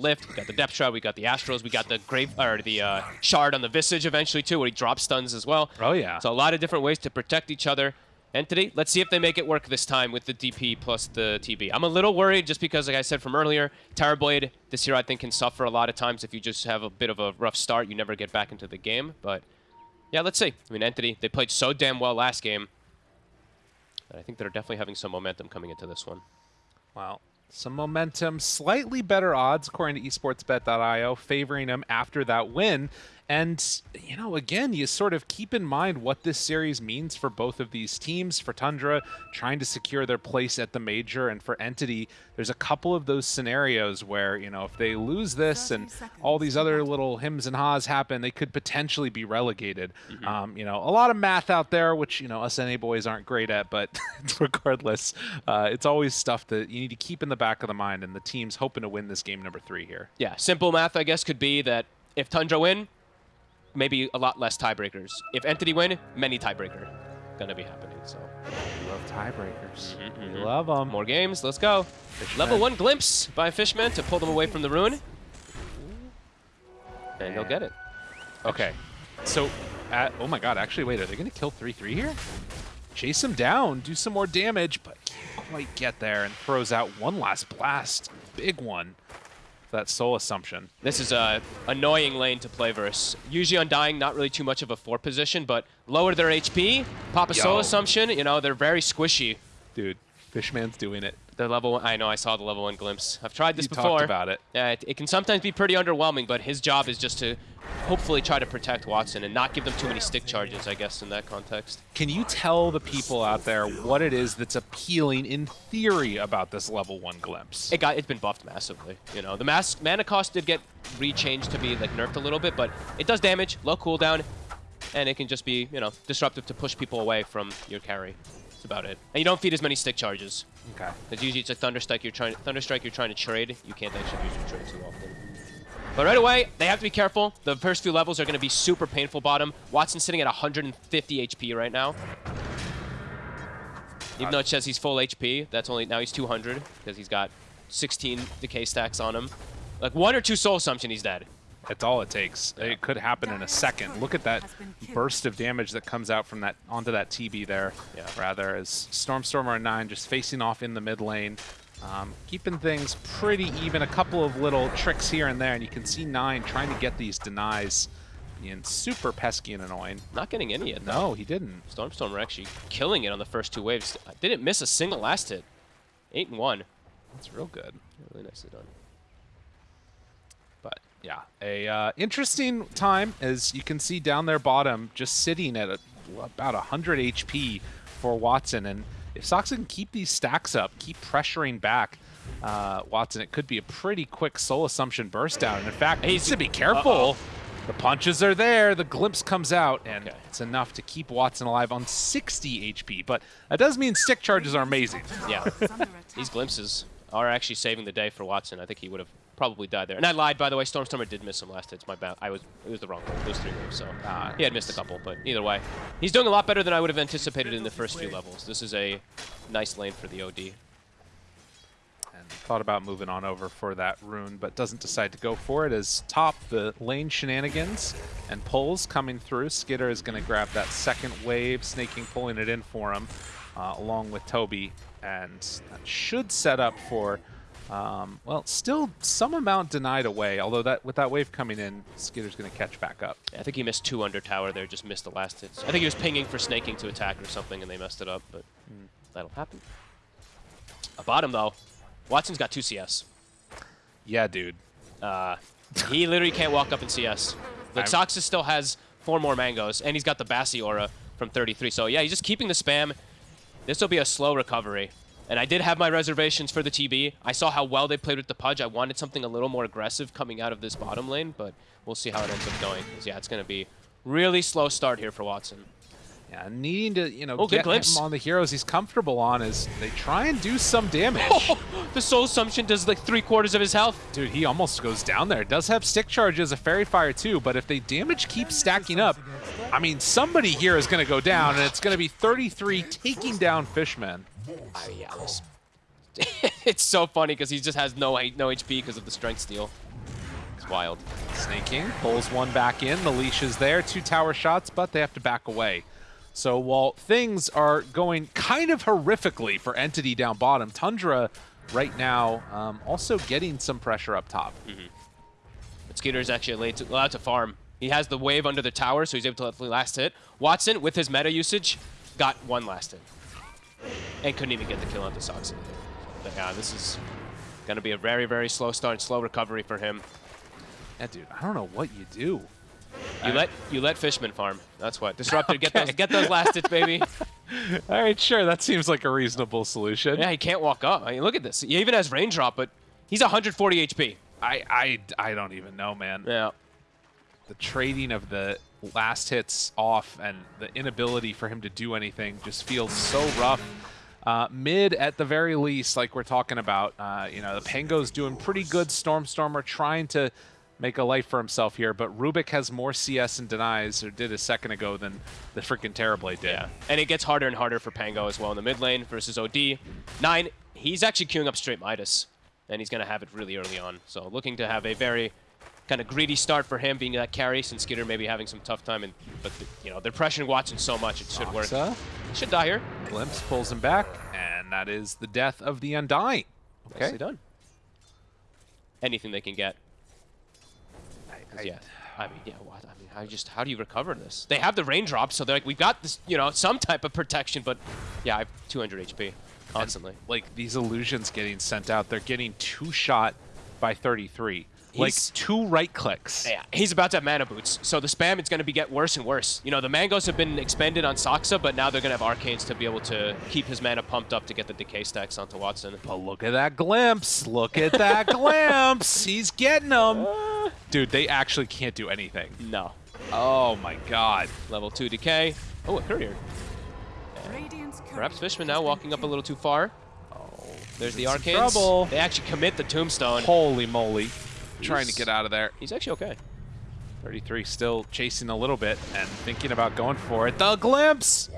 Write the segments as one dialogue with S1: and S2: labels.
S1: lift, we got the depth shroud, we got the astros, we got the grave or the uh, shard on the visage eventually too, where he drops stuns as well.
S2: Oh, yeah.
S1: So a lot of different ways to protect each other. Entity, let's see if they make it work this time with the DP plus the TB. I'm a little worried just because, like I said from earlier, Terrorblade this year I think can suffer a lot of times if you just have a bit of a rough start. You never get back into the game. But yeah, let's see. I mean, Entity, they played so damn well last game. I think they're definitely having some momentum coming into this one.
S2: Well, some momentum, slightly better odds according to esportsbet.io, favoring them after that win. And, you know, again, you sort of keep in mind what this series means for both of these teams. For Tundra, trying to secure their place at the major, and for Entity, there's a couple of those scenarios where, you know, if they lose this and all these other little hims and haws happen, they could potentially be relegated. Mm -hmm. um, you know, a lot of math out there, which, you know, us NA boys aren't great at, but regardless, uh, it's always stuff that you need to keep in the back of the mind, and the team's hoping to win this game number three here.
S1: Yeah, simple math, I guess, could be that if Tundra win, maybe a lot less tiebreakers. If Entity win, many tiebreaker gonna be happening. So
S2: we love tiebreakers. Mm -hmm. We
S1: mm-hmm.
S2: love them.
S1: More games. Let's go. Fishman. Level one glimpse by Fishman to pull them away from the rune, and he'll get it.
S2: Okay. So, at, oh my God! Actually, wait. Are they gonna kill three three here? Chase him down, do some more damage, but can't quite get there, and throws out one last blast. Big one that soul assumption.
S1: This is a annoying lane to play versus. Usually Undying, not really too much of a four position, but lower their HP, pop a Yo. soul assumption, you know, they're very squishy.
S2: Dude, Fishman's doing it.
S1: The level one, I know, I saw the level one glimpse. I've tried this
S2: you
S1: before.
S2: talked about it.
S1: Yeah, it, it, can sometimes be pretty underwhelming, but his job is just to hopefully try to protect Watson and not give them too many stick charges, I guess, in that context.
S2: Can you tell the people out there what it is that's appealing in theory about this level one glimpse?
S1: It got it's been buffed massively. You know, the mass mana cost did get rechanged to be like nerfed a little bit, but it does damage, low cooldown, and it can just be, you know, disruptive to push people away from your carry. That's about it. And you don't feed as many stick charges.
S2: Okay.
S1: Because usually it's a Thunderstrike you're trying Thunderstrike you're trying to trade. You can't actually use your trade too often. But right away, they have to be careful. The first few levels are going to be super painful bottom. Watson's sitting at 150 HP right now. Even though it says he's full HP, that's only now he's 200 because he's got 16 decay stacks on him. Like one or two soul assumption, he's dead.
S2: That's all it takes. Yeah. It could happen in a second. Look at that burst of damage that comes out from that onto that TB there. Yeah. Rather, as Stormstormer and Nine just facing off in the mid lane, um, keeping things pretty even. A couple of little tricks here and there, and you can see Nine trying to get these denies being super pesky and annoying.
S1: Not getting any yet.
S2: No, he didn't.
S1: Stormstormer actually killing it on the first two waves. Didn't miss a single last hit. Eight and one.
S2: That's real good.
S1: Really nicely done.
S2: But yeah, a uh, interesting time as you can see down there bottom, just sitting at a, about 100 HP for Watson. And if Sox can keep these stacks up, keep pressuring back uh, Watson, it could be a pretty quick soul assumption burst down. And in fact, he needs to be careful. Uh -oh. The punches are there, the glimpse comes out, and okay. it's enough to keep Watson alive on 60 HP. But that does mean stick charges are amazing.
S1: Yeah, these glimpses are actually saving the day for Watson. I think he would have probably died there. And I lied, by the way. Stormstormer did miss some last hits. My bad. I was it was the wrong one. Those three moves, so ah, he had missed a couple. But either way, he's doing a lot better than I would have anticipated in the first few levels. This is a nice lane for the OD.
S2: And thought about moving on over for that rune, but doesn't decide to go for it as top the lane shenanigans and pulls coming through. Skiter is going to grab that second wave, Sneyking pulling it in for him, uh, along with Toby, and that should set up for um, well, still some amount denied away, although that with that wave coming in, Skiter's going to catch back up.
S1: Yeah, I think he missed two under tower there, just missed the last hits. I think he was pinging for Sneyking to attack or something, and they messed it up, but mm. that'll happen. A bottom, though. Watson's got two CS.
S2: Yeah, dude.
S1: Uh, he literally can't walk up in CS. Like, Soxus still has four more mangoes, and he's got the Bassi aura from 33. So, yeah, he's just keeping the spam. This will be a slow recovery. And I did have my reservations for the TB. I saw how well they played with the Pudge. I wanted something a little more aggressive coming out of this bottom lane, but we'll see how it ends up going. Because, yeah, it's going to be really slow start here for Watson.
S2: Yeah, needing to, you know, oh, get him on the heroes he's comfortable on as they try and do some damage. Oh,
S1: the Soul Assumption does like three quarters of his health.
S2: Dude, he almost goes down there. Does have stick charges, a Faerie Fire too, but if they damage keeps stacking up, I mean, somebody here is going to go down, and it's going to be 33 taking down Fishman.
S1: Uh, yeah, this it's so funny because he just has no no HP because of the strength steal. It's wild.
S2: Sneyking pulls one back in. The leash is there. Two tower shots, but they have to back away. So while things are going kind of horrifically for Entity down bottom, Tundra right now um, also getting some pressure up top.
S1: Mm -hmm. But Skiter is actually allowed to farm. He has the wave under the tower, so he's able to let the last hit. Watson, with his meta usage, got one last hit. And couldn't even get the kill onto Sox. But yeah, this is going to be a very, very slow start, slow recovery for him.
S2: Yeah, dude, I don't know what you do.
S1: You let you let Fishman farm. That's what. Disrupted. okay. Get those get those last hits, baby.
S2: All right, sure. That seems like a reasonable solution.
S1: Yeah, he can't walk up. I mean, look at this. He even has raindrop, but he's 140 HP.
S2: I I I don't even know, man.
S1: Yeah.
S2: The trading of the last hits off and the inability for him to do anything just feels so rough. Uh, mid, at the very least, like we're talking about, uh, you know, the Pango's doing pretty good. Stormstormer trying to make a life for himself here, but Rubik has more CS and denies, or did a second ago, than the freaking Terrorblade did.
S1: Yeah, and it gets harder and harder for Pango as well in the mid lane versus OD. Nine, he's actually queuing up straight Midas, and he's going to have it really early on. So looking to have a very kind of greedy start for him being that carry since Skiter may be having some tough time. And But, the, you know, they're pressuring Watson so much, it should Oxa. work. Should die here.
S2: Glimpse pulls him back, and that is the death of the Undying.
S1: Okay. Nicely done. Anything they can get. I, yeah, I mean, yeah, what? I mean, how just how do you recover this? They have the raindrops, so they're like, we've got this, you know, some type of protection, but yeah, I have 200 HP constantly. And,
S2: like these illusions getting sent out, they're getting two shot by 33 like two right clicks.
S1: Yeah, he's about to have mana boots, so the spam is going to be get worse and worse. You know, the mangoes have been expended on Saksa, but now they're going to have arcanes to be able to keep his mana pumped up to get the decay stacks onto Watson.
S2: But look at that glimpse! Look at that glimpse! He's getting them. Uh, Dude, they actually can't do anything.
S1: No.
S2: Oh my god.
S1: Level two decay. Oh, a courier. Perhaps Fishman now walking up a little too far. Oh, there's the arcanes.
S2: Trouble.
S1: They actually commit the tombstone.
S2: Holy moly trying to get out of there.
S1: He's actually okay.
S2: 33 still chasing a little bit and thinking about going for it. The glimpse!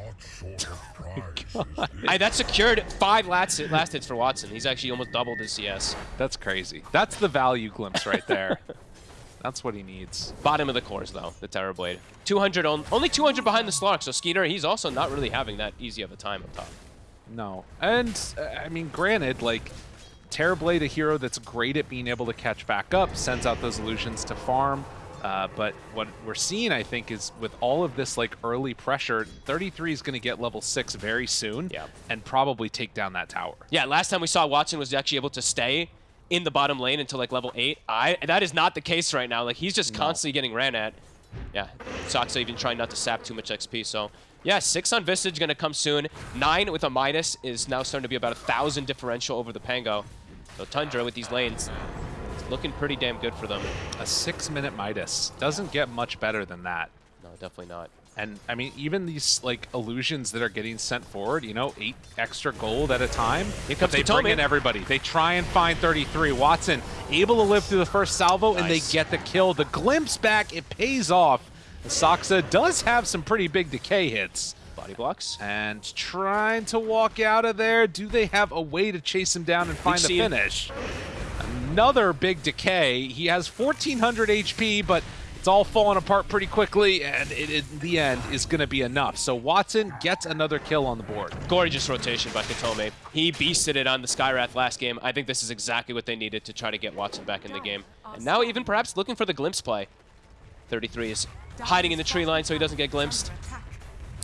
S1: I, that secured five last, last hits for Watson. He's actually almost doubled his CS.
S2: That's crazy. That's the value glimpse right there. That's what he needs.
S1: Bottom of the cores, though, the Terrorblade. 200, on, only 200 behind the Slark, so Skiter, he's also not really having that easy of a time up top.
S2: No. And, uh, I mean, granted, like, Terrorblade, a hero that's great at being able to catch back up, sends out those illusions to farm. Uh, but what we're seeing, I think, is with all of this like early pressure, 33 is going to get level 6 very soon
S1: yeah.
S2: and probably take down that tower.
S1: Yeah, last time we saw Watson was actually able to stay in the bottom lane until like level 8. I That is not the case right now. Like He's just no. constantly getting ran at. Yeah, Saksa even trying not to sap too much XP. So yeah, 6 on Visage going to come soon. 9 with a Midas is now starting to be about a 1,000 differential over the Pango. So Tundra with these lanes, looking pretty damn good for them.
S2: A six-minute Midas. Doesn't get much better than that.
S1: No, definitely not.
S2: And, I mean, even these, like, illusions that are getting sent forward, you know, eight extra gold at a time,
S1: Here comes
S2: they bring in everybody. They try and find 33. Watson able to live through the first salvo, nice. and they get the kill. The glimpse back, it pays off. Saksa does have some pretty big decay hits.
S1: Body blocks.
S2: And trying to walk out of there. Do they have a way to chase him down and find the finish? Another big decay. He has 1,400 HP, but it's all falling apart pretty quickly, and it, in the end is going to be enough. So Watson gets another kill on the board.
S1: Gorgeous rotation by Kotome. He beasted it on the Skywrath last game. I think this is exactly what they needed to try to get Watson back in the game. And now even perhaps looking for the glimpse play. 33 is hiding in the tree line so he doesn't get glimpsed.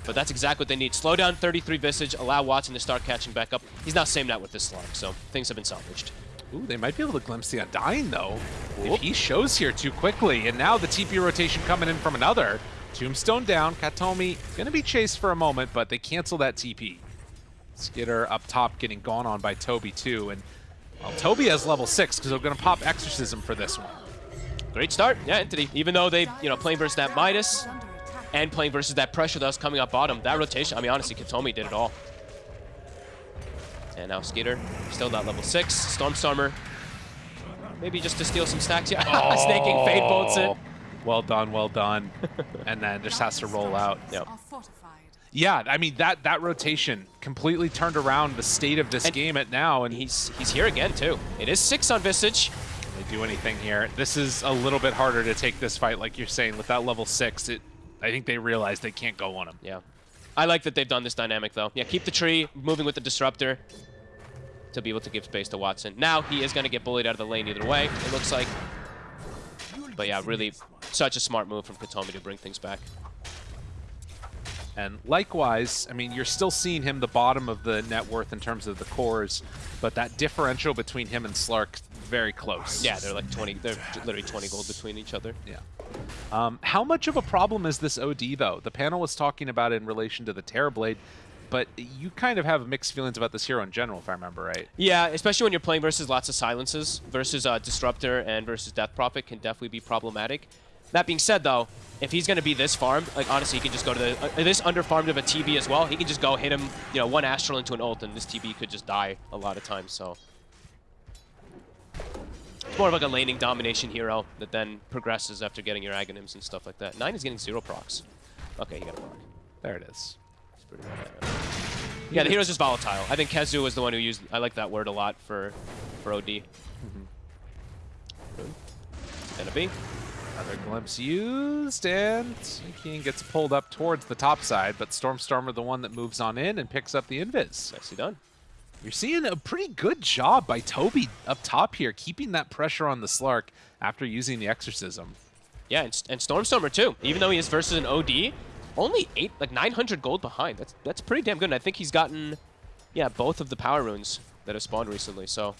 S1: But that's exactly what they need. Slow down 33 Visage, allow Watson to start catching back up. He's not same net with this slug, so things have been salvaged.
S2: Ooh, they might be able to glimpse the Undying, though. Whoop. If he shows here too quickly, and now the TP rotation coming in from another. Tombstone down, Katomi gonna be chased for a moment, but they cancel that TP. Skiter up top getting gone on by Toby, too, and well, Toby has level 6, because they're gonna pop Exorcism for this one.
S1: Great start, yeah, Entity. Even though they, you know, playing versus that Midas, and playing versus that pressure that was coming up bottom. That rotation, I mean, honestly, Katomi did it all. And now Skiter, still not level 6. Stormstormer, maybe just to steal some stacks. Yeah, oh. Sneyking Fade bolts it.
S2: Oh, well done, well done. and then just has to roll out.
S1: Yep.
S2: Yeah, I mean that that rotation completely turned around the state of this
S1: And
S2: game at now, and
S1: He's he's here again too. It is six on Visage.
S2: Can they do anything here. This is a little bit harder to take this fight, like you're saying, with that level six. It, I think they realize they can't go on him.
S1: Yeah. I like that they've done this dynamic though. Yeah, keep the tree moving with the disruptor to be able to give space to Watson. Now he is going to get bullied out of the lane either way, it looks like. But yeah, really such a smart move from Katomi to bring things back.
S2: And likewise, I mean, you're still seeing him the bottom of the net worth in terms of the cores, but that differential between him and Slark very close.
S1: Yeah, they're like 20, they're literally 20 gold between each other.
S2: Yeah. Um, how much of a problem is this OD, though? The panel was talking about it in relation to the Terrorblade, but you kind of have mixed feelings about this hero in general, if I remember right.
S1: Yeah, especially when you're playing versus lots of silences, versus uh, Disruptor and versus Death Prophet can definitely be problematic. That being said, though, if he's going to be this farmed, like honestly, he can just go to the uh, this underfarmed of a TB as well. He can just go hit him, you know, one Astral into an ult, and this TB could just die a lot of times. So it's more of like a laning domination hero that then progresses after getting your Aghanims and stuff like that. Nine is getting zero procs. Okay, he got a proc.
S2: There it is.
S1: It's pretty bad. Yeah, the hero's just volatile. I think Kezu was the one who used. I like that word a lot for for OD. Mm-hmm. Good. Gonna be.
S2: Another glimpse used, and King gets pulled up towards the top side, but Stormstormer the one that moves on in and picks up the invis.
S1: Nicely done.
S2: You're seeing a pretty good job by Toby up top here, keeping that pressure on the Slark after using the Exorcism.
S1: Yeah, and, and Stormstormer too. Even though he is versus an OD, only eight, like 900 gold behind. That's that's pretty damn good. And I think he's gotten, yeah, both of the power runes that have spawned recently. So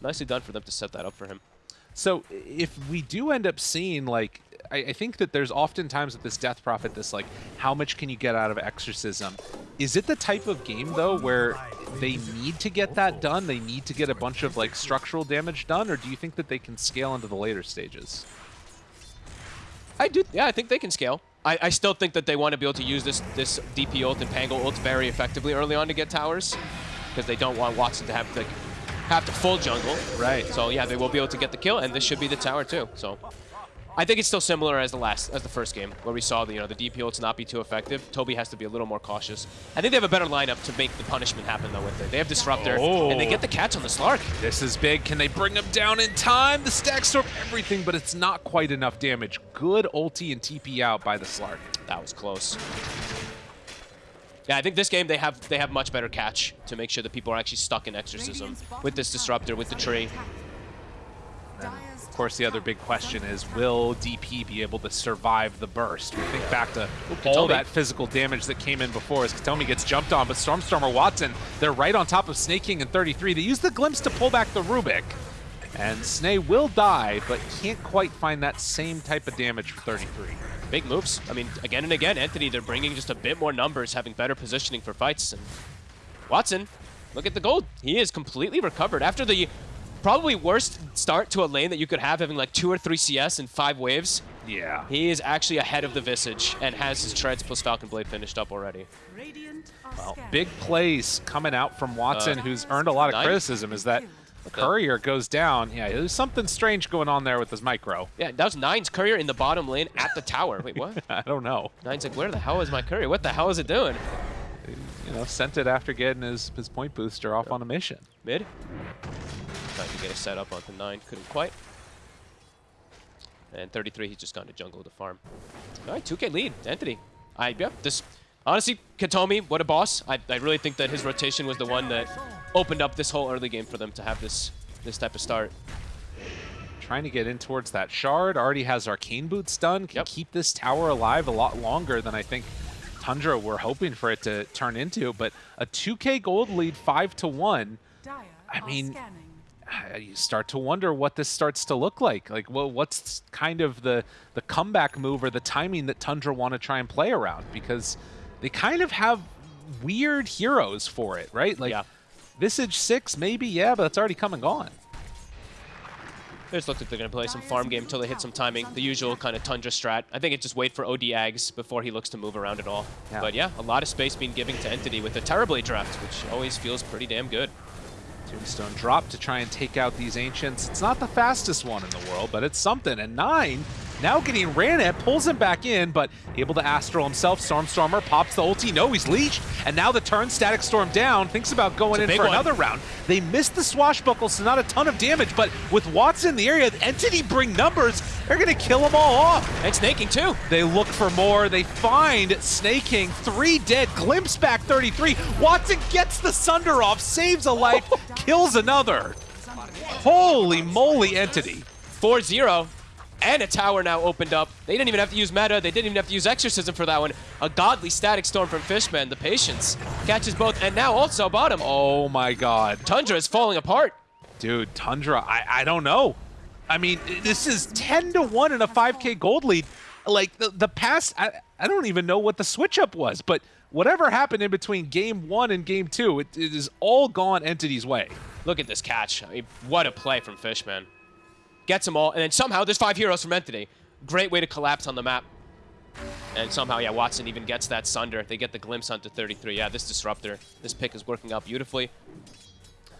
S1: nicely done for them to set that up for him.
S2: So if we do end up seeing like I, think that there's oftentimes with this Death Prophet this like how much can you get out of Exorcism? Is it the type of game though where they need to get that done? They need to get a bunch of like structural damage done, or do you think that they can scale into the later stages?
S1: I do. Yeah, I think they can scale. I, I still think that they want to be able to use this this DP ult and Pango ult very effectively early on to get towers because they don't want Watson to have like have to full jungle.
S2: Right.
S1: So yeah, they will be able to get the kill, and this should be the tower too. So I think it's still similar as the last, as the first game, where we saw the, you know, the DP ults not be too effective. Toby has to be a little more cautious. I think they have a better lineup to make the punishment happen though with it. They have Disruptor,
S2: Oh.
S1: and they get the catch on the Slark.
S2: This is big. Can they bring him down in time? The stack storm everything, but it's not quite enough damage. Good ulti and TP out by the Slark.
S1: That was close. Yeah, I think this game they have they have much better catch to make sure that people are actually stuck in Exorcism with this Disruptor, with the tree.
S2: Of course, the other big question is, will DP be able to survive the burst? We think back to all that physical damage that came in before as Katomi gets jumped on, but Stormstormer Watson, they're right on top of Sneyking in 33. They use the glimpse to pull back the Rubik. And Snay will die, but can't quite find that same type of damage for 33.
S1: Big moves. I mean, again and again, Entity, they're bringing just a bit more numbers, having better positioning for fights. And Watson, look at the gold. He is completely recovered after the probably worst start to a lane that you could have, having like two or three CS in five waves.
S2: Yeah.
S1: He is actually ahead of the Visage and has his Treads plus Falcon Blade finished up already.
S2: Well, big plays coming out from Watson,
S1: Uh,
S2: who's earned a lot of
S1: nine.
S2: criticism, is that Courier goes down. Yeah, there's something strange going on there with his micro.
S1: Yeah, that was Nine's courier in the bottom lane at the tower. Wait, what?
S2: I don't know.
S1: Nine's like, where the hell is my courier? What the hell is it doing?
S2: You know, sent it after getting his, his point booster off on a mission.
S1: Mid. Trying to get a set up onto 9. Couldn't quite. And 33, he's just gone to jungle to farm. All right, 2k lead. Entity. I, yeah, this... Honestly, Katomi, what a boss. I, I really think that his rotation was the one that opened up this whole early game for them to have this this type of start.
S2: Trying to get in towards that shard. Already has arcane boots done. Can
S1: Yep.
S2: keep this tower alive a lot longer than I think Tundra were hoping for it to turn into. But a 2k gold lead, 5 to 1. I mean, you start to wonder what this starts to look like. Like, well, what's kind of the the comeback move or the timing that Tundra want to try and play around? Because they kind of have weird heroes for it, right? Like,
S1: Yeah.
S2: Visage six, maybe, yeah, but it's already come and gone.
S1: They just looked like they're going to play some farm game until they hit some timing. The usual kind of Tundra strat. I think it just wait for OD Ags before he looks to move around at all.
S2: Yeah.
S1: But yeah, a lot of space being given to Entity with a Terrorblade draft, which always feels pretty damn good.
S2: Tombstone drop to try and take out these ancients. It's not the fastest one in the world, but it's something. And nine Now getting ran at, pulls him back in, but able to Astral himself. Stormstormer pops the ulti. No, he's leeched. And now the turn, Static Storm down. Thinks about going in for
S1: one.
S2: another round. They missed the swashbuckle, so not a ton of damage. But with Watson in the area, Entity bring numbers. They're going to kill them all off.
S1: And Sneyking too.
S2: They look for more. They find Sneyking. Three dead. Glimpse back 33. Watson gets the Sunder off, saves a life, kills another. Holy moly, Entity.
S1: 4-0. And a tower now opened up. They didn't even have to use meta. They didn't even have to use exorcism for that one. A godly static storm from Fishman. The patience catches both. And now also bottom.
S2: Oh my god.
S1: Tundra is falling apart.
S2: Dude, Tundra, I, I don't know. I mean, this is 10 to 1 in a 5k gold lead. Like, the, the past, I, I don't even know what the switch up was, but whatever happened in between game one and game two, it, it is all gone Entity's way.
S1: Look at this catch. I mean, what a play from Fishman. Gets them all, and then somehow there's five heroes from Entity. Great way to collapse on the map. And somehow, yeah, Watson even gets that Sunder. They get the glimpse onto 33. Yeah, this Disruptor. This pick is working out beautifully.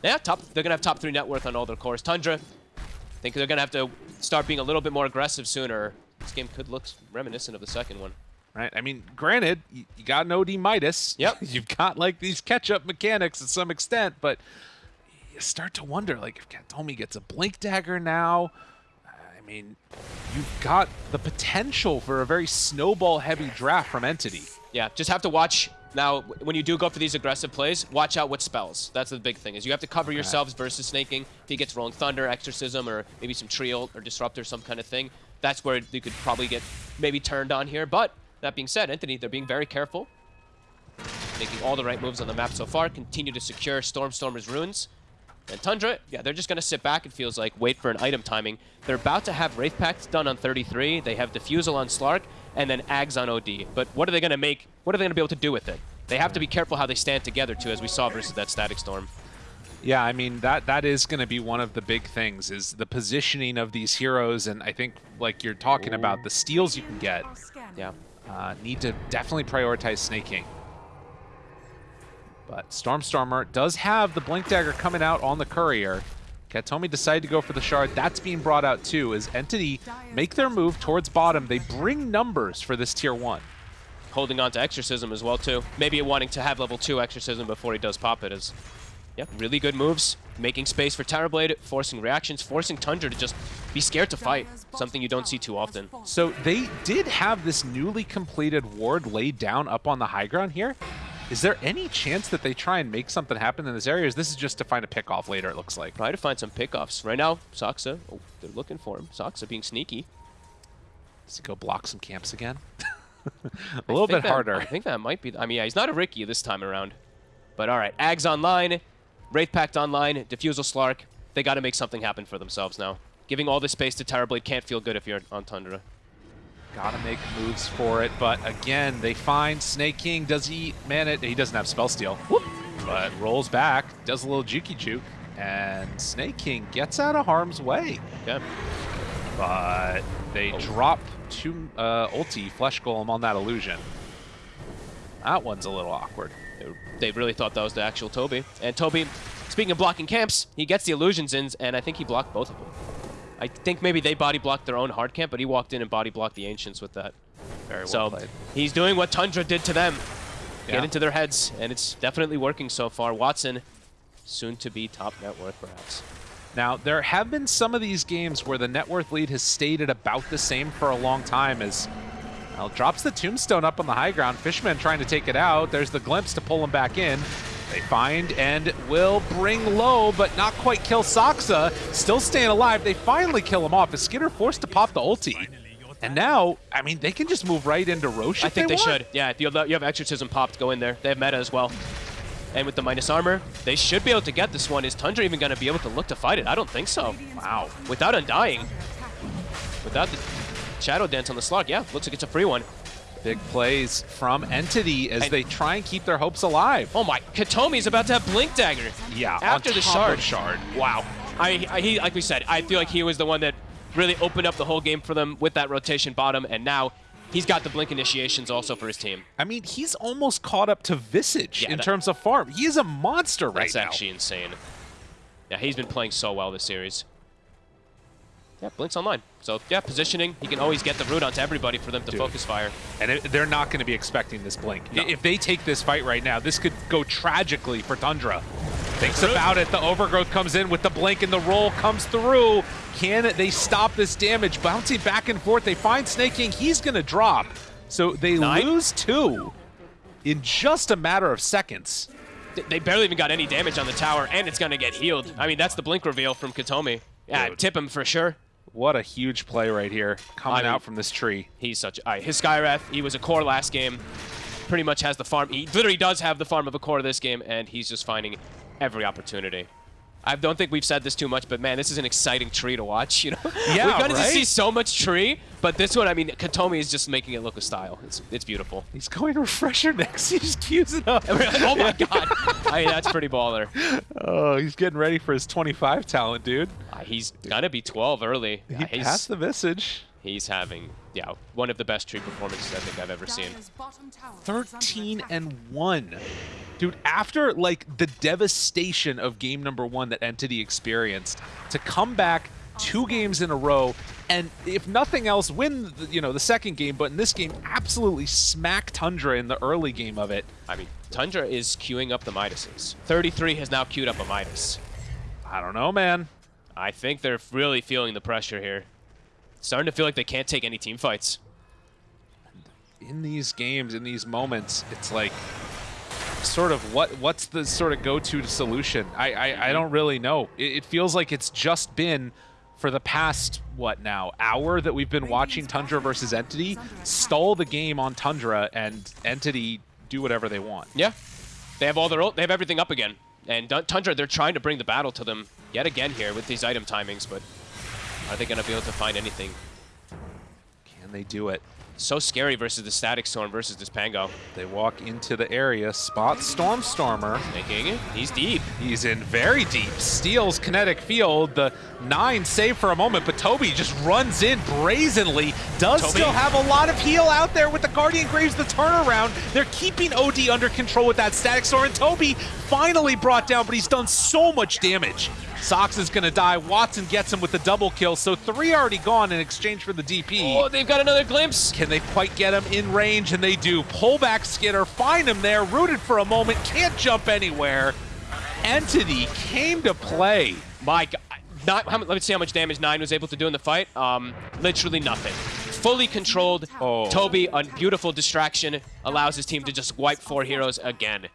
S1: Yeah, top. they're going to have top three net worth on all their cores. Tundra, I think they're going to have to start being a little bit more aggressive sooner. This game could look reminiscent of the second one.
S2: Right. I mean, granted, you, you got an OD Midas.
S1: Yep.
S2: You've got like these catch-up mechanics to some extent, but you start to wonder, like, if Katomi gets a Blink Dagger now, I mean, you've got the potential for a very snowball-heavy draft from Entity.
S1: Yeah, just have to watch now when you do go for these aggressive plays. Watch out what spells. That's the big thing is you have to cover yourselves versus Sneyking. If he gets rolling thunder, exorcism, or maybe some trio or disruptor, some kind of thing. That's where you could probably get maybe turned on here. But that being said, Entity they're being very careful, making all the right moves on the map so far. Continue to secure Stormstormer's runes. And Tundra, yeah, they're just going to sit back, it feels like, wait for an item timing. They're about to have Wraith Pact done on 33. They have Diffusal on Slark, and then Ags on OD. But what are they going to make? What are they going to be able to do with it? They have to be careful how they stand together, too, as we saw versus that Static Storm.
S2: Yeah, I mean, that that is going to be one of the big things, is the positioning of these heroes, and I think, like you're talking Ooh. about, the steals you can get.
S1: Yeah.
S2: Uh, need to definitely prioritize Sneyking. But Stormstormer does have the Blink Dagger coming out on the Courier. Katomi decided to go for the Shard. That's being brought out too, as Entity make their move towards bottom. They bring numbers for this Tier 1.
S1: Holding on to Exorcism as well too. Maybe wanting to have level 2 Exorcism before he does pop it is... Yeah, really good moves. Making space for Terrorblade, forcing reactions, forcing Tundra to just be scared to fight. Something you don't see too often.
S2: So they did have this newly completed ward laid down up on the high ground here. Is there any chance that they try and make something happen in this area? is this is just to find a pickoff later, it looks like?
S1: Try to find some pickoffs. Right now, Saksa, oh, they're looking for him. Saksa being sneaky.
S2: Does he go block some camps again? a little bit
S1: that,
S2: harder.
S1: I think that might be... I mean, yeah, he's not a Ricky this time around. But all right, Ags online, Wraith Pact online, Diffusal Slark. They got to make something happen for themselves now. Giving all this space to Terrorblade can't feel good if you're on Tundra.
S2: Gotta make moves for it, but again, they find Sneyking. Does he man it? He doesn't have spell steal, Whoop. but rolls back, does a little jukey juke, and Sneyking gets out of harm's way.
S1: Yeah.
S2: But they oh. drop two uh, ulti Flesh Golem on that illusion. That one's a little awkward.
S1: They really thought that was the actual Toby. And Toby, speaking of blocking camps, he gets the illusions in, and I think he blocked both of them. I think maybe they body blocked their own hard camp, but he walked in and body blocked the Ancients with that.
S2: Very well
S1: so
S2: played.
S1: he's doing what Tundra did to them. Yeah. Get into their heads, and it's definitely working so far. Watson, soon to be top net worth, perhaps.
S2: Now, there have been some of these games where the net worth lead has stayed at about the same for a long time as well, drops the tombstone up on the high ground. Fishman trying to take it out. There's the glimpse to pull him back in. They find and will bring low, but not quite kill Saksa. Still staying alive. They finally kill him off. Is Skiter forced to pop the ulti? And now, I mean, they can just move right into Rosh
S1: I think
S2: they,
S1: they should. Yeah, you have, you have Exorcism popped. Go in there. They have meta as well. And with the minus armor, they should be able to get this one. Is Tundra even going to be able to look to fight it? I don't think so. Wow. Without Undying. Without the Shadow Dance on the slot, yeah, looks like it's a free one.
S2: Big plays from Entity as and they try and keep their hopes alive.
S1: Oh my, Katomi's about to have Blink Dagger.
S2: Yeah,
S1: after the shard.
S2: shard.
S1: Wow. I, I, he, like we said, I feel like he was the one that really opened up the whole game for them with that rotation bottom, and now he's got the Blink initiations also for his team.
S2: I mean, he's almost caught up to Visage yeah, in that, terms of farm. He is a monster right
S1: now. That's actually insane. Yeah, he's been playing so well this series. Yeah, Blink's online. So, yeah, positioning. He can always get the root onto everybody for them to
S2: Dude.
S1: focus fire.
S2: And it, they're not going to be expecting this blink.
S1: No.
S2: If they take this fight right now, this could go tragically for Tundra. Thinks about it. The overgrowth comes in with the blink, and the roll comes through. Can they stop this damage? Bouncing back and forth. They find Sneyking. He's going to drop. So they
S1: Nine.
S2: lose two in just a matter of seconds.
S1: They barely even got any damage on the tower, and it's going to get healed. I mean, that's the Blink reveal from Katomi. Yeah,
S2: Dude.
S1: tip him for sure.
S2: What a huge play right here coming
S1: I mean-
S2: out from this tree.
S1: He's such a, his Skywrath, he was a core last game. Pretty much has the farm. He literally does have the farm of a core this game, and he's just finding every opportunity. I don't think we've said this too much, but man, this is an exciting tree to watch. You know,
S2: Yeah,
S1: we've gotten to see so much tree, but this one, I mean, Katomi is just making it look with style. It's it's beautiful.
S2: He's going to refresher next. He just cues it up.
S1: oh my god, I mean, that's pretty baller.
S2: Oh, he's getting ready for his 25 talent, dude.
S1: Uh, he's gonna be 12 early.
S2: He
S1: Uh, he's,
S2: passed the message.
S1: he's having yeah one of the best tree performances I think I've ever seen.
S2: 13 and 1. Dude, after like the devastation of game number 1 that Entity experienced to come back two games in a row and if nothing else win the, you know the second game but in this game absolutely smack Tundra in the early game of it.
S1: I mean, Tundra is queuing up the Midases. 33 has now queued up a Midas.
S2: I don't know, man.
S1: I think they're really feeling the pressure here. Starting to feel like they can't take any team fights.
S2: in these games, in these moments, it's like sort of what what's the sort of go-to solution? I I, I mm-hmm. don't really know. It, it feels like it's just been for the past what now hour that we've been watching Tundra versus Entity stall the game on Tundra and Entity do whatever they want.
S1: Yeah, they have all their they have everything up again. And Tundra, they're trying to bring the battle to them yet again here with these item timings, but are they going to be able to find anything?
S2: Can they do it?
S1: So scary versus the Static Storm versus this Pango.
S2: They walk into the area, spot Stormstormer.
S1: Thinking he's deep.
S2: He's in very deep. Steals kinetic field. The nine save for a moment, but Toby just runs in brazenly. Does
S1: Toby.
S2: still have a lot of heal out there with the Guardian Greaves, the turnaround. They're keeping OD under control with that Static Storm, and Toby finally brought down, but he's done so much damage. Sox is going to die. Watson gets him with the double kill, so three already gone in exchange for the DP.
S1: Oh, they've got another glimpse.
S2: Can they quite get him in range? And they do. Pull back Skiter, find him there, rooted for a moment, can't jump anywhere. Entity came to play.
S1: My God. Not, how, let me see how much damage Nine was able to do in the fight. Um, literally nothing. Fully controlled.
S2: Oh.
S1: Toby, a beautiful distraction, allows his team to just wipe four heroes again.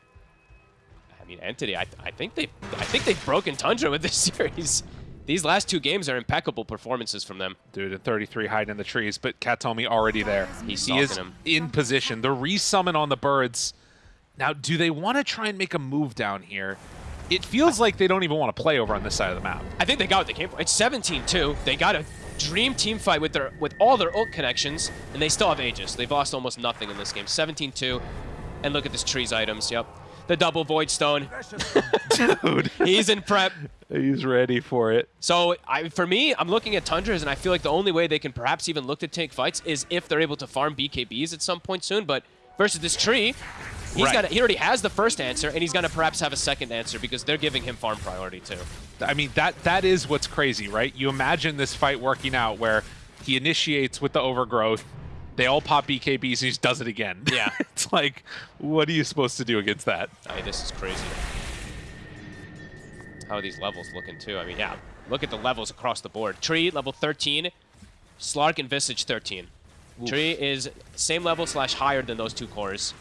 S1: I mean, Entity, I, I think they, I think they've broken Tundra with this series. These last two games are impeccable performances from them.
S2: Dude, at 33 hiding in the trees, but Katomi already there.
S1: He's
S2: he is
S1: him.
S2: in position. The resummon on the birds. Now, do they want to try and make a move down here? It feels like they don't even want to play over on this side of the map.
S1: I think they got what they came for. It's 17-2. They got a dream team fight with their with all their ult connections, and they still have Aegis. They've lost almost nothing in this game. 17-2. And look at this tree's items. Yep. The double Void Stone.
S2: Dude,
S1: He's in prep.
S2: he's ready for it.
S1: So I, for me, I'm looking at Tundras, and I feel like the only way they can perhaps even look to take fights is if they're able to farm BKBs at some point soon. But versus this tree, he's
S2: Right.
S1: got he already has the first answer, and he's gonna perhaps have a second answer because they're giving him farm priority too.
S2: I mean, that that is what's crazy, right? You imagine this fight working out where he initiates with the overgrowth, they all pop BKBs, and he just does it again.
S1: Yeah.
S2: it's like, what are you supposed to do against that?
S1: I mean, this is crazy. How are these levels looking too? I mean, yeah, look at the levels across the board. Tree level 13, Slark and Visage 13. Tree is same level slash higher than those two cores.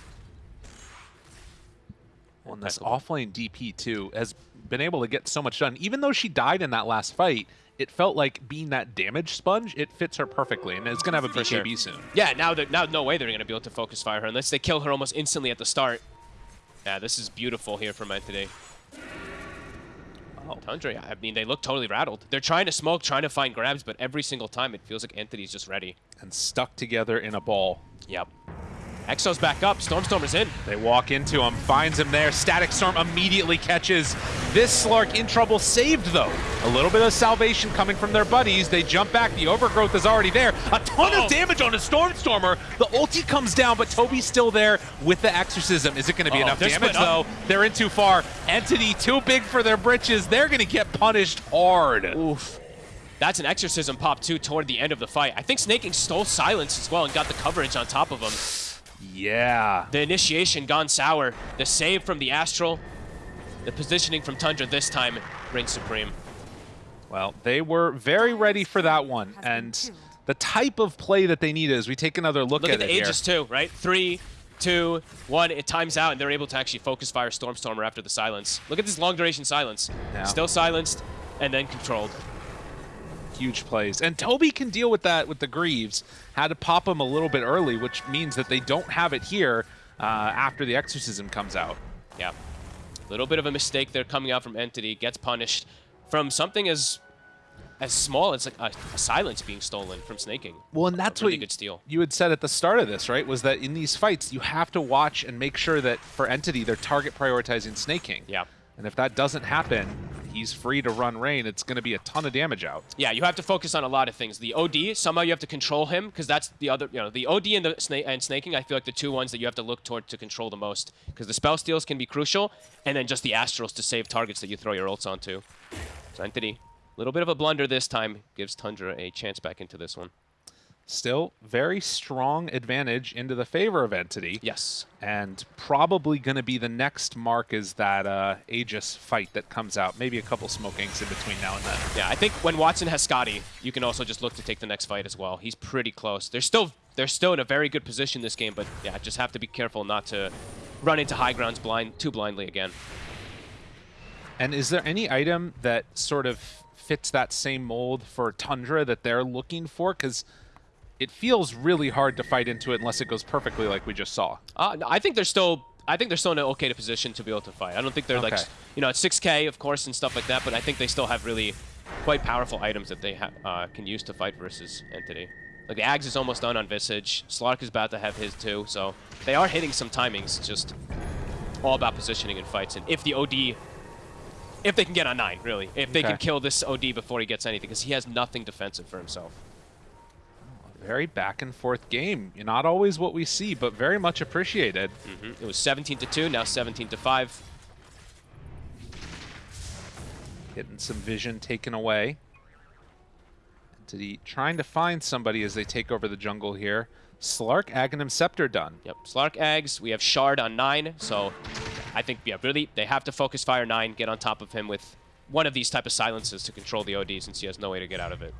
S2: And this offlane DP too has been able to get so much done. Even though she died in that last fight, it felt like being that damage sponge, it fits her perfectly, and it's gonna have a
S1: For sure.
S2: BKB soon.
S1: Yeah, now that now no way they're gonna be able to focus fire her unless they kill her almost instantly at the start. Yeah, this is beautiful here from Entity.
S2: Oh.
S1: Tundra, I mean, they look totally rattled. They're trying to smoke, trying to find grabs, but every single time it feels like Entity's just ready.
S2: And stuck together in a ball.
S1: Yep. Exo's back up. Stormstormer's in.
S2: They walk into him, finds him there. Static Storm immediately catches this Slark in trouble, saved though. A little bit of salvation coming from their buddies. They jump back. The overgrowth is already there. A ton
S1: Uh-oh.
S2: of oh. damage on a Stormstormer. The ulti comes down, but Toby's still there with the exorcism. Is it going to be
S1: Uh-oh,
S2: enough
S1: they're
S2: damage though? They're in too far. Entity too big for their britches. They're going to get punished hard.
S1: Oof. That's an Exorcism pop, too, toward the end of the fight. I think Sneyking stole Silence as well and got the coverage on top of him.
S2: Yeah.
S1: The initiation gone sour. The save from the Astral. The positioning from Tundra this time reigns supreme.
S2: Well, they were very ready for that one. And the type of play that they need is we take another look,
S1: Look
S2: at,
S1: at the
S2: it
S1: ages,
S2: here.
S1: too, right? Three, two, one. It times out, and they're able to actually focus fire Stormstormer after the silence. Look at this long duration silence.
S2: Yeah.
S1: Still silenced, and then controlled.
S2: Huge plays. And Toby can deal with that with the Greaves. Had to pop him a little bit early, which means that they don't have it here uh, after the Exorcism comes out.
S1: Yeah. A little bit of a mistake there coming out from Entity. Gets punished from something as as small as like a, a silence being stolen from Sneyking.
S2: Well, and that's
S1: really
S2: what
S1: good steal.
S2: you had said at the start of this, right? Was that in these fights, you have to watch and make sure that for Entity, they're target prioritizing Sneyking.
S1: Yeah.
S2: And if that doesn't happen, he's free to run rain. It's going to be a ton of damage out.
S1: Yeah, you have to focus on a lot of things. The OD, somehow you have to control him because that's the other, you know, the OD and the sna and Sneyking. I feel like the two ones that you have to look toward to control the most because the spell steals can be crucial, and then just the astrals to save targets that you throw your ults onto. So Entity, a little bit of a blunder this time gives Tundra a chance back into this one.
S2: Still, very strong advantage into the favor of Entity.
S1: Yes.
S2: And probably going to be the next mark is that uh, Aegis fight that comes out. Maybe a couple smoke inks in between now and then.
S1: Yeah, I think when Watson has Skadi, you can also just look to take the next fight as well. He's pretty close. They're still they're still in a very good position this game, but yeah, just have to be careful not to run into high grounds blind too blindly again.
S2: And is there any item that sort of fits that same mold for Tundra that they're looking for? Because it feels really hard to fight into it unless it goes perfectly like we just saw.
S1: Uh, no, I think they're still. I think they're still in an okay position to be able to fight. I don't think they're like, you know, at 6K, of course, and stuff like that. But I think they still have really quite powerful items that they ha uh, can use to fight versus Entity. Like the Ags is almost done on Visage. Slark is about to have his too. So they are hitting some timings. Just all about positioning in fights. And if the OD, if they can get on nine, really, if they
S2: Okay.
S1: can kill this OD before he gets anything, because he has nothing defensive for himself.
S2: Very back and forth game. Not always what we see, but very much appreciated.
S1: Mhm. It was 17 to two, now 17 to five.
S2: Getting some vision taken away. Entity trying to find somebody as they take over the jungle here. Slark, Aghanim, Scepter done.
S1: Yep, Slark Eggs. We have Shard on 9, so I think, yeah, really, they have to focus Fire 9, get on top of him with one of these type of silences to control the OD since he has no way to get out of it.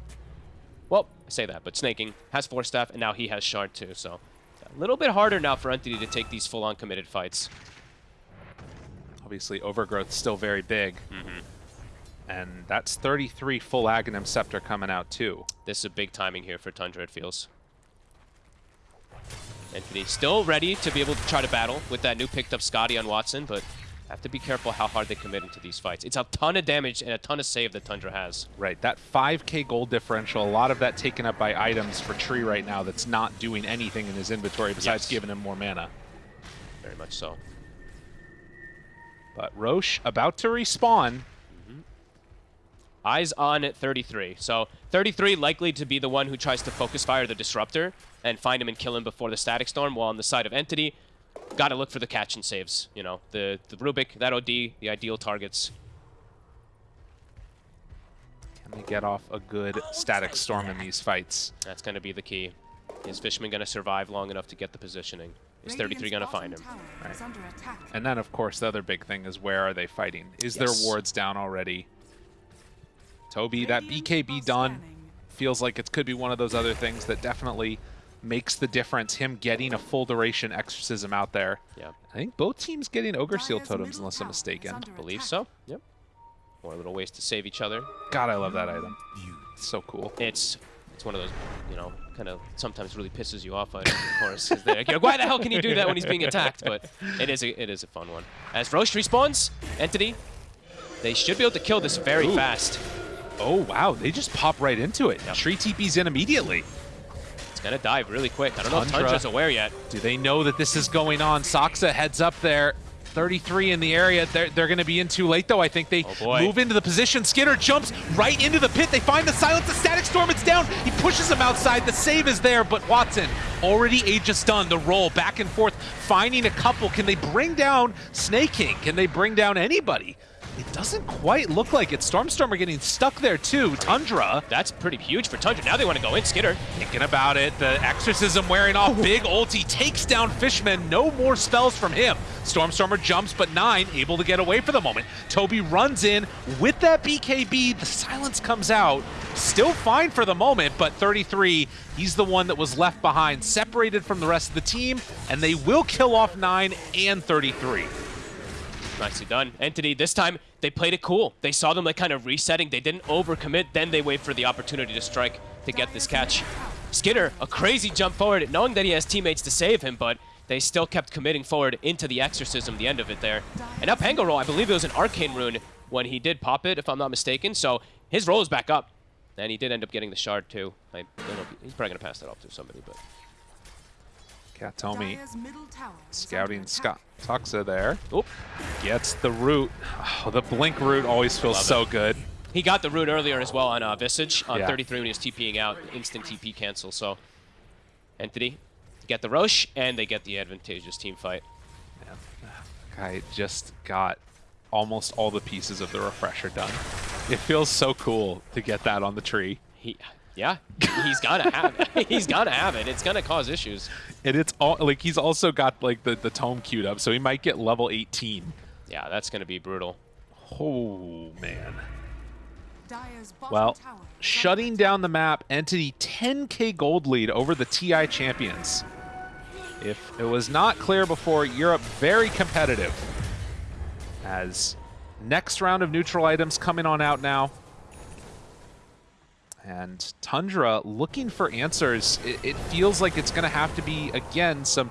S1: Well, I say that, but Sneyking has four Staff, and now he has Shard too, so a little bit harder now for Entity to take these full-on committed fights.
S2: Obviously, Overgrowth still very big.
S1: Mm-hmm.
S2: And that's 33 full Aghanim Scepter coming out too.
S1: This is a big timing here for Tundra, it feels. Entity still ready to be able to try to battle with that new picked up Skadi on Watson, but have to be careful how hard they commit into these fights. It's a ton of damage and a ton of save that Tundra has.
S2: Right, that 5k gold differential, a lot of that taken up by items for Tree right now that's not doing anything in his inventory besides
S1: Yes.
S2: giving him more mana.
S1: Very much so.
S2: But Rosh about to respawn. Mm-hmm.
S1: Eyes on at 33. So 33 likely to be the one who tries to focus fire the Disruptor and find him and kill him before the Static Storm, while on the side of Entity, got to look for the catch and saves. You know, the, the Rubik, that OD, the ideal targets.
S2: Can they get off a good static storm in these fights?
S1: That's going to be the key. Is Fishman going to survive long enough to get the positioning? Is 33 going to find him?
S2: Right. And then, of course, the other big thing is where are they fighting? Is
S1: Yes.
S2: their wards down already? Toby, that BKB done feels like it could be one of those other things that definitely makes the difference. Him getting a full duration exorcism out there.
S1: Yeah,
S2: I think both teams getting Ogre Seal totems, unless I'm mistaken.
S1: believe so. Yep. More little ways to save each other.
S2: God, I love that item. It's so cool.
S1: It's it's one of those, you know, kind of sometimes really pisses you off. Items, of course, 'cause they're like, why the hell can you do that when he's being attacked? But it is a, it is a fun one. As Rosh respawns, Entity, they should be able to kill this very
S2: Ooh.
S1: fast.
S2: Oh, wow. They just pop right into it.
S1: Yep.
S2: Tree TP's in immediately.
S1: It's gonna dive really quick. I don't know if
S2: Tundra.
S1: Tundra's aware yet.
S2: Do they know that this is going on? Saksa heads up there. 33 in the area. They're, they're going to be in too late, though. I think they
S1: Oh,
S2: move into the position. Skiter jumps right into the pit. They find the silence. The static storm. It's down. He pushes him outside. The save is there, but Watson already Aegis done. The roll back and forth, finding a couple. Can they bring down Sneyking? Can they bring down anybody? It doesn't quite look like it. Stormstormer getting stuck there too. Tundra
S1: That's pretty huge for Tundra. Now they want to go in. Skiter.
S2: thinking about it. The Exorcism wearing off. Big ulti takes down Fishman. No more spells from him. Stormstormer jumps, but Nine able to get away for the moment. Toby runs in with that BKB. The silence comes out. Still fine for the moment, but 33, he's the one that was left behind, separated from the rest of the team, and they will kill off 9 and 33.
S1: Nicely done. Entity, this time, they played it cool. They saw them like kind of resetting. They didn't overcommit. Then they wait for the opportunity to strike to get this catch. Skiter, a crazy jump forward, knowing that he has teammates to save him, but they still kept committing forward into the Exorcism, the end of it there. And now Pango roll, I believe it was an Arcane Rune when he did pop it, if I'm not mistaken. So his roll is back up. And he did end up getting the shard, too. I don't know he's probably going to pass that off to somebody, but...
S2: Kataomi
S3: Dire's middle tower is
S2: scouting Scott
S3: attack.
S2: Saksa there.
S1: Oop.
S2: Gets the root. Oh, the blink root always feels
S1: Love
S2: so
S1: it.
S2: good.
S1: He got the root earlier as well on uh, Visage on
S2: Yeah.
S1: 33 when he was TPing out. Instant TP cancel, so... Entity get the Rosh, and they get the advantageous team fight.
S2: Guy just got almost all the pieces of the refresher done. It feels so cool to get that on the tree.
S1: He, yeah, he's gonna have it. He's gonna have it. It's gonna cause issues.
S2: And it's all like he's also got like the, the tome queued up, so he might get level 18.
S1: Yeah, that's gonna be brutal.
S2: Oh man. Well,
S3: tower is under
S2: shutting down the map, Entity 10k gold lead over the TI champions. If it was not clear before, Europe very competitive. As next round of neutral items coming on out now. And Tundra looking for answers. It, it feels like it's going to have to be, again, some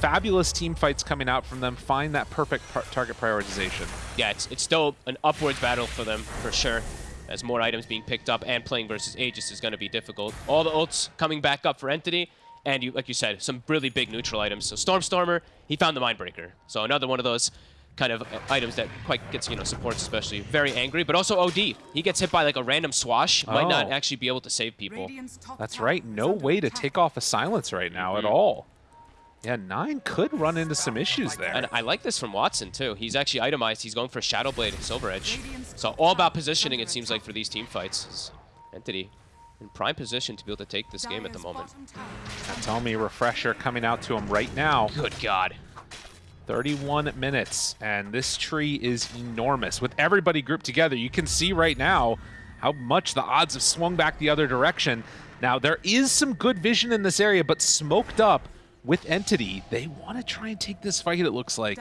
S2: fabulous team fights coming out from them. Find that perfect target prioritization.
S1: Yeah, it's it's still an upwards battle for them for sure. As more items being picked up and playing versus Aegis is gonna be difficult. All the ults coming back up for Entity, and you like you said, some really big neutral items. So Stormstormer, he found the Mindbreaker. So another one of those kind of items that quite gets you know supports especially very angry, but also OD. He gets hit by like a random swash, might not
S2: Oh.
S1: actually be able to save people.
S2: That's right. No way to take off a silence right now at
S1: Mhm.
S2: all. Yeah, nine could run into some issues there.
S1: And I like this from Watson too. He's actually itemized. He's going for Shadow Blade and Silver Edge. So all about positioning it seems like for these team fights. Is Entity in prime position to be able to take this game at the moment.
S3: bottom tower is under
S2: Tell me refresher coming out to him right now.
S1: Good God.
S2: 31 minutes, and this tree is enormous. With everybody grouped together, you can see right now how much the odds have swung back the other direction. Now, there is some good vision in this area, but smoked up with Entity, they want to try and take this fight, it looks like.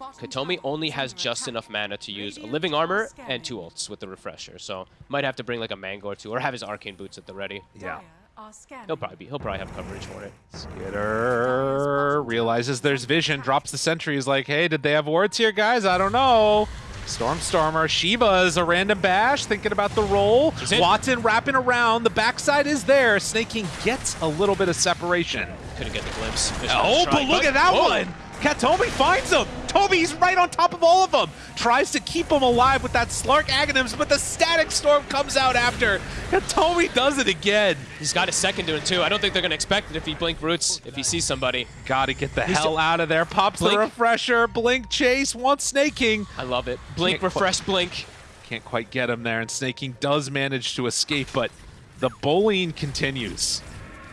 S3: Kataomi
S1: only has just enough mana to use a living armor and two ults with the refresher. So might have to bring like a mango or two, or have his arcane boots at the ready.
S2: Yeah.
S3: Dire are scanning.
S1: He'll probably be. He'll probably have coverage for it.
S2: Skiter realizes there's vision, drops the sentry, is like, hey, did they have wards here, guys? I don't know. Stormstormer, Shiva is a random bash, thinking about the roll. Watson wrapping around, the backside is there. Sneyking gets a little bit of separation.
S1: Couldn't get the glimpse. Fish
S2: Oh, but look at that
S1: Whoa.
S2: one! Kataomi finds him! Tobi's right on top of all of them! Tries to keep him alive with that Slark Aghanims, but the Static Storm comes out after. Kataomi does it again.
S1: He's got a second to it too. I don't think they're gonna expect it if he blink roots. If he sees somebody,
S2: Gotta get the
S1: He's
S2: hell out of there. Pops the refresher. Blink chase. Wants Sneyking.
S1: I love it. Blink,
S2: Can't
S1: refresh, blink.
S2: Can't quite get him there, and Sneyking does manage to escape, but the bullying continues.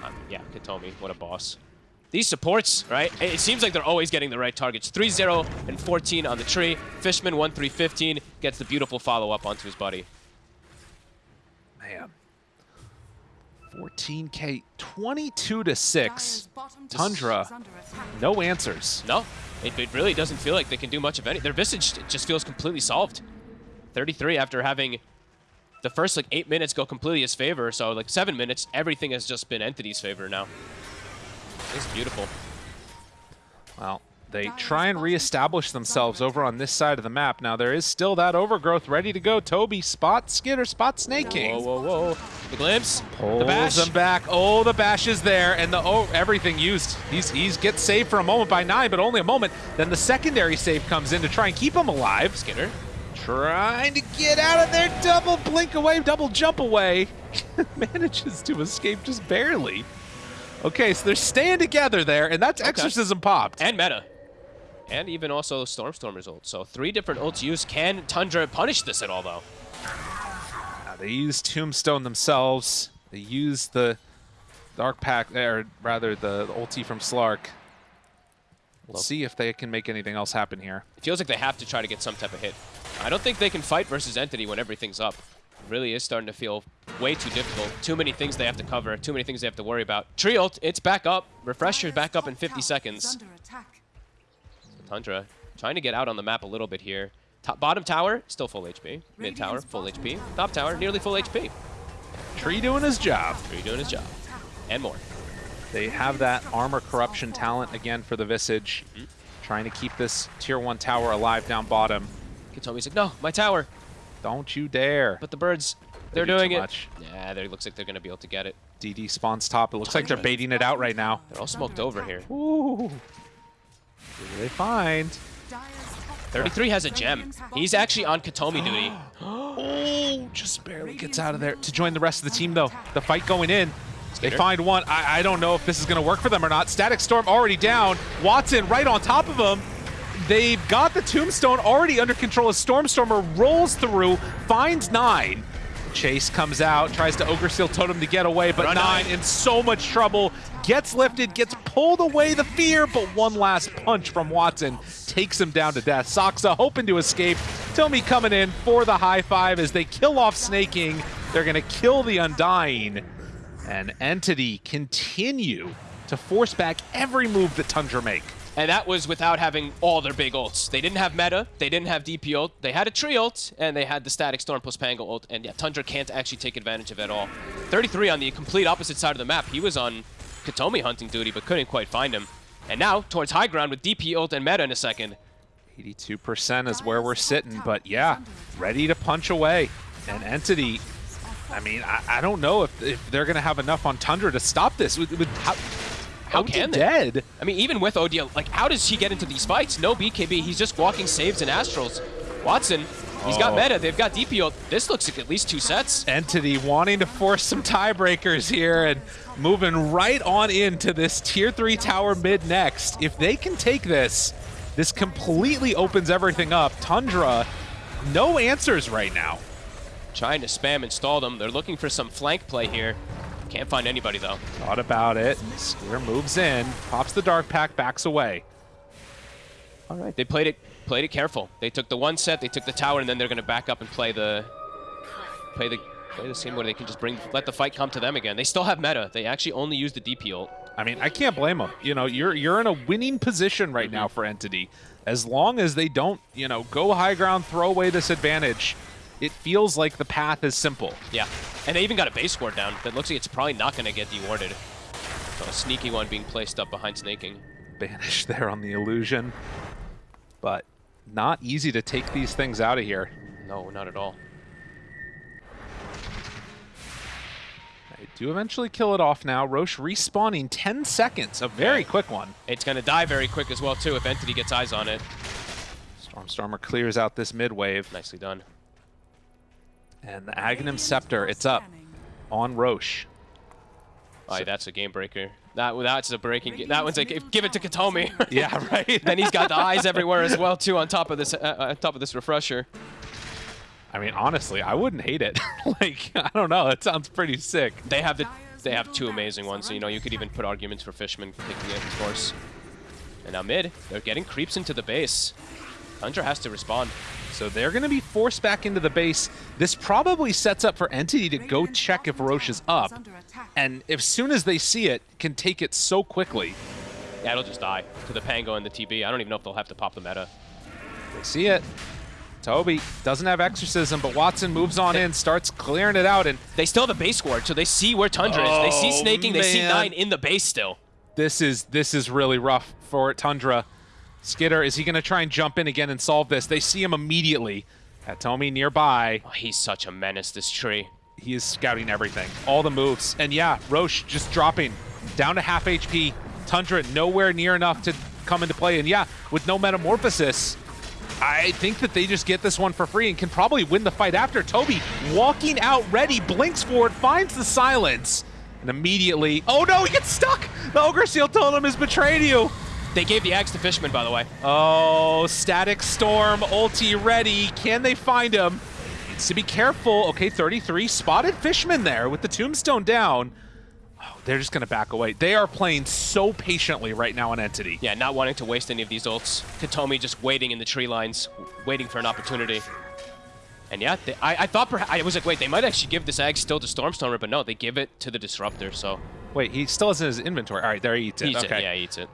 S1: Um, yeah, Kataomi, what a boss. These supports, right? It it seems like they're always getting the right targets. 3-0 and 14 on the tree. Fishman 1-3-15 gets the beautiful follow-up onto his buddy.
S2: Man. 14k, 22 to 6. Tundra.
S3: is under attack.
S2: No answers.
S1: No, it, it really doesn't feel like they can do much of any. Their Visage just feels completely solved. 33 after having the first like eight minutes go completely his favor. So like seven minutes, everything has just been Entity's favor now. It's beautiful.
S2: Well, they try and reestablish themselves over on this side of the map. Now, there is still that overgrowth ready to go. Tobi, spot Skiter, spot Sneyking.
S1: Whoa, whoa, whoa. The glimpse, the
S2: Pulls
S1: bash.
S2: him back. Oh, the bash is there, and the oh, everything used. He's he's gets saved for a moment by nine, but only a moment. Then the secondary save comes in to try and keep him alive.
S1: Skiter.
S2: Trying to get out of there, double blink away, double jump away. Manages to escape just barely. Okay, so they're staying together there, and that's
S1: Okay.
S2: exorcism popped.
S1: And meta. And even also Stormstormer's ult. So three different ults used. Can Tundra punish this at all, though?
S2: Uh, they use Tombstone themselves. They use the Dark Pact, or rather the, the ulti from Slark. We'll
S1: Love-
S2: see if they can make anything else happen here.
S1: It feels like they have to try to get some type of hit. I don't think they can fight versus Entity when everything's up. It really is starting to feel way too difficult. Too many things they have to cover. Too many things they have to worry about. Tree ult, it's back up. Refresher's back up in 50 seconds.
S3: Attack.
S1: Tundra trying to get out on the map a little bit here. Top, bottom tower, still full HP. Mid tower, full HP. Top tower, nearly full HP.
S2: Tree doing his job.
S1: Tree doing his job. And more.
S2: They have that armor corruption talent again for the Visage,
S1: Mm-hmm.
S2: trying to keep this tier one tower alive down bottom.
S1: Kataomi's like, no, my tower.
S2: Don't you dare.
S1: But the birds, they're
S2: do
S1: doing it.
S2: much.
S1: Yeah, they looks like they're going to be able to get it.
S2: DD spawns top. It looks like they're baiting it out right now.
S1: They're all smoked over here.
S2: Ooh. Who do they find?
S1: 33 has a gem. He's actually on Kataomi duty.
S2: Oh, just barely gets out of there to join the rest of the team, though. The fight going in. They find one. I, I don't know if this is going to work for them or not. Static Storm already down. Watson right on top of him. They've got the Tombstone already under control as Stormstormer rolls through, finds nine. Chase comes out, tries to Ogre Seal Totem to get away, but
S1: Run
S2: nine in so much trouble. Gets lifted, gets pulled away the fear, but one last punch from Watson takes him down to death. Saksa hoping to escape. Tomi coming in for the high five as they kill off Sneyking. They're going to kill the Undying. And Entity continue to force back every move that Tundra make.
S1: And that was without having all their big ults. They didn't have meta, they didn't have DP ult, they had a tree ult, and they had the static storm plus Pango ult, and yeah, Tundra can't actually take advantage of it at all. 33 on the complete opposite side of the map. He was on Kataomi hunting duty, but couldn't quite find him. And now, towards high ground with DP ult and meta in a second.
S2: 82% is where we're sitting, but yeah, ready to punch away. And Entity, I mean, I, I don't know if, if they're going to have enough on Tundra to stop this. With, with how,
S1: How can they?
S2: dead?
S1: I mean, even with ODL, like, how does he get into these fights? No BKB, he's just walking saves and astrals. Watson, he's got
S2: Oh.
S1: meta, they've got DP ult. This looks like at least two sets.
S2: Entity wanting to force some tiebreakers here and moving right on into this tier 3 tower mid next. If they can take this, this completely opens everything up. Tundra, no answers right now.
S1: Trying to spam and stall them. They're looking for some flank play here. Can't find anybody, though.
S2: Thought about it. Skiter moves in, pops the dark pact, backs away.
S1: All right. They played it played it careful. They took the one set, they took the tower, and then they're going to back up and play the play the play the scene where they can just bring let the fight come to them again. They still have meta. They actually only use the DP ult.
S2: I mean, I can't blame them. You know, you're you're in a winning position right mm-hmm. now for Entity. As long as they don't, you know, go high ground, throw away this advantage, it feels like the path is simple.
S1: Yeah. And they even got a base score down that looks like it's probably not going to get dewarded. So oh, a sneaky one being placed up behind Sneyking.
S2: Banish there on the illusion. But not easy to take these things out of here.
S1: No, not at all.
S2: They do eventually kill it off now. Rosh respawning 10 seconds, a very
S1: Yeah.
S2: quick one.
S1: It's going to die very quick as well, too, if Entity gets eyes on it.
S2: Stormstormer clears out this mid wave.
S1: Nicely done.
S2: And the Aghanim Scepter, it's up on Rosh.
S1: Aye, that's a game breaker. That that's a breaking. That one's like give it to Kataomi.
S2: Yeah, right?
S1: then he's got the eyes everywhere as well too on top of this uh, uh, on top of this refresher.
S2: I mean, honestly, I wouldn't hate it. like, I don't know. It sounds pretty sick.
S1: They have the they have two amazing ones. So, you know, you could even put arguments for Fishman picking it, of course. And now mid, they're getting creeps into the base. Tundra has to respond.
S2: So they're going to be forced back into the base. This probably sets up for Entity to go check if Rosh is up. And as soon as they see it, can take it so quickly.
S1: Yeah, it'll just die to the Pango and the TB. I don't even know if they'll have to pop the meta.
S2: They see it. Tobi doesn't have Exorcism, but Watson moves on in, starts clearing it out, and
S1: They still have a base ward, so they see where Tundra is. They see
S2: Oh,
S1: Sneyking. They see nine in the base still.
S2: this is this is really rough for Tundra. Skiter, is he going to try and jump in again and solve this? They see him immediately. At Tomy nearby,
S1: Oh, he's such a menace. This tree.
S2: he is scouting everything, all the moves. And yeah, Rosh just dropping down to half HP. Tundra nowhere near enough to come into play. And yeah, with no Metamorphosis, I think that they just get this one for free and can probably win the fight after. Tobi walking out ready, blinks forward, finds the silence, and immediately, oh no, he gets stuck! The Ogre Seal Totem has betrayed you.
S1: They gave the axe to Fishman, by the way.
S2: Oh, Static Storm, ulti ready. Can they find him? Needs to be careful. Okay, 33 spotted Fishman there with the tombstone down. Oh, they're just going to back away. They are playing so patiently right now on Entity.
S1: Yeah, not wanting to waste any of these ults. Kataomi just waiting in the tree lines, waiting for an opportunity. And yeah, they, I, I thought perhaps, I was like, wait, they might actually give this egg still to Stormstormer, but no, they give it to the Disruptor, so.
S2: Wait, he still has in his inventory. All right, there he eats it.
S1: Eats
S2: okay.
S1: it, yeah, eats it.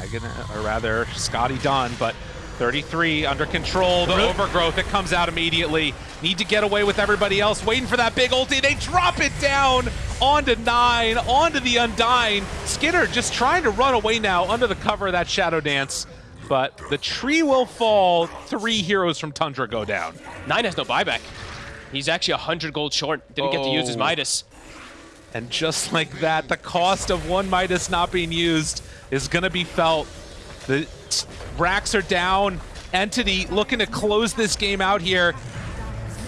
S2: Hagen, uh, or rather, Scotty Dunn, but 33 under control. The overgrowth, it comes out immediately. Need to get away with everybody else, waiting for that big ulti. They drop it down onto nine, onto the Undying. Skiter just trying to run away now under the cover of that Shadow Dance. But the tree will fall. Three heroes from Tundra go down.
S1: Nine has no buyback. He's actually 100 gold short. Didn't get to use his
S2: Oh.
S1: Midas.
S2: And just like that, the cost of one Midas not being used is going to be felt. The racks are down. Entity looking to close this game out here.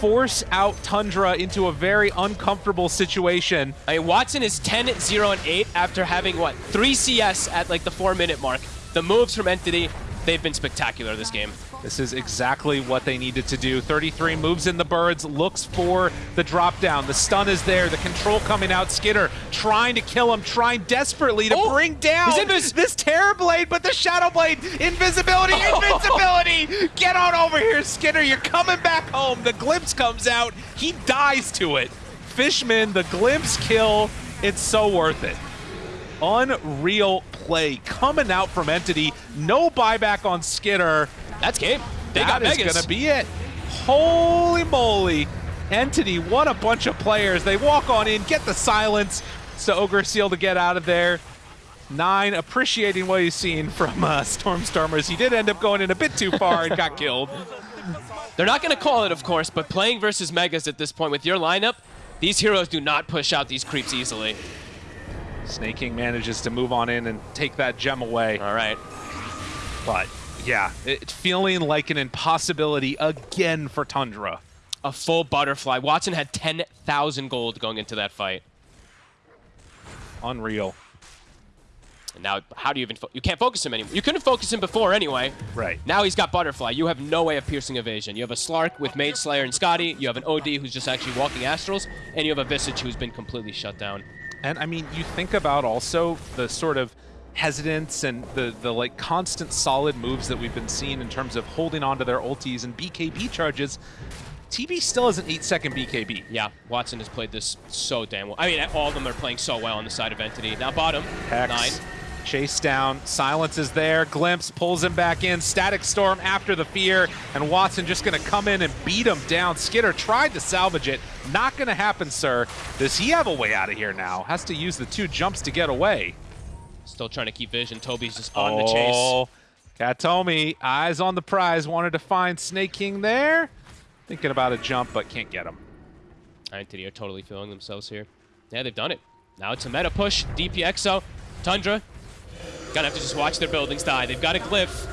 S2: Force out Tundra into a very uncomfortable situation.
S1: I mean, Watson is 10, 0, and 8 after having, what, 3 CS at like the 4 minute mark. The moves from Entity, they've been spectacular this game.
S2: This is exactly what they needed to do. 33 moves in the birds, looks for the drop down. The stun is there, the control coming out. Skiter trying to kill him, trying desperately to
S1: Oh,
S2: bring down this Terror Blade, but the Shadow Blade, invisibility, invincibility! Get on over here, Skiter, you're coming back home. The glimpse comes out, he dies to it. Fishman, the glimpse kill, it's so worth it. Unreal play coming out from Entity. No buyback on Skiter.
S1: That's game. They
S2: That
S1: got
S2: is
S1: Megas.
S2: gonna be it. Holy moly. Entity, what a bunch of players. They walk on in, get the silence. So Ogre Seal to get out of there. Nine, appreciating what he's seen from uh, Stormstormers. He did end up going in a bit too far and got killed.
S1: They're not going to call it, of course, but playing versus Megas at this point with your lineup, these heroes do not push out these creeps easily.
S2: Sneyking manages to move on in and take that gem away.
S1: All right.
S2: But yeah, it, feeling like an impossibility again for Tundra.
S1: A full butterfly. Watson had 10,000 gold going into that fight.
S2: Unreal.
S1: And now, how do you even... Fo- you can't focus him anymore. You couldn't focus him before anyway.
S2: Right.
S1: Now he's got Butterfly. You have no way of piercing evasion. You have a Slark with Mage Slayer and Skadi. You have an OD who's just actually walking Astrals. And you have a Visage who's been completely shut down.
S2: And I mean, you think about also the sort of hesitance and the the like constant solid moves that we've been seeing in terms of holding on to their ultis and BKB charges. TB still has an 8 second BKB.
S1: Yeah, Watson has played this so damn well. I mean, all of them are playing so well on the side of Entity. Now bottom,
S2: Hex,
S1: nine.
S2: Chase down, silence is there, Glimpse pulls him back in, Static Storm after the fear, and Watson just gonna come in and beat him down. Skiter tried to salvage it, not gonna happen, sir. Does he have a way out of here now? Has to use the two jumps to get away.
S1: Still trying to keep vision. Tobi's just on the chase.
S2: Oh, Kataomi, eyes on the prize, wanted to find Sneyking there. Thinking about a jump, but can't get him.
S1: Entity are totally feeling themselves here. Yeah, they've done it. Now it's a meta push. DPXO, Tundra. Gonna have to just watch their buildings die. They've got a glyph.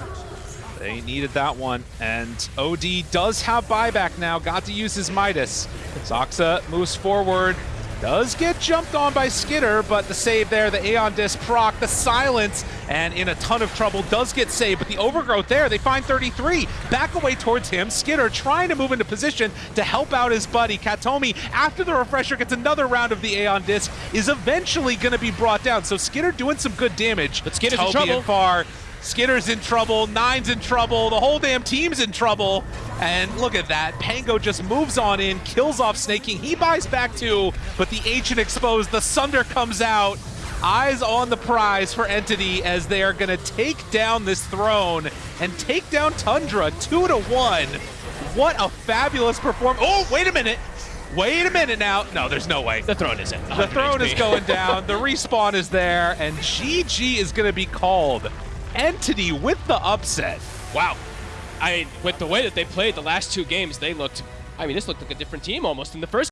S2: They needed that one, and OD does have buyback now. Got to use his Midas. Saksa moves forward, does get jumped on by Skiter, but the save there, the Aeon Disc proc, the silence, and in a ton of trouble, does get saved. But the overgrowth there, they find 33. Back away towards him. Skiter trying to move into position to help out his buddy. Kataomi, after the refresher, gets another round of the Aeon Disc, is eventually going to be brought down. So Skiter doing some good damage.
S1: But Skiter's in trouble.
S2: far. Skiter's in trouble, Nine's in trouble, the whole damn team's in trouble. And look at that, Pango just moves on in, kills off Sneyking, He buys back too, but the Ancient exposed, the Sunder comes out. Eyes on the prize for Entity as they are gonna take down this throne and take down Tundra two to one. What a fabulous performance. Oh, wait a minute. Wait a minute now. No, there's no way.
S1: The throne is in.
S2: The throne is going down. The respawn is there, and GG is going to be called. Entity with the upset.
S1: Wow. I mean, with the way that they played the last two games, they looked. I mean, this looked like a different team almost in the first.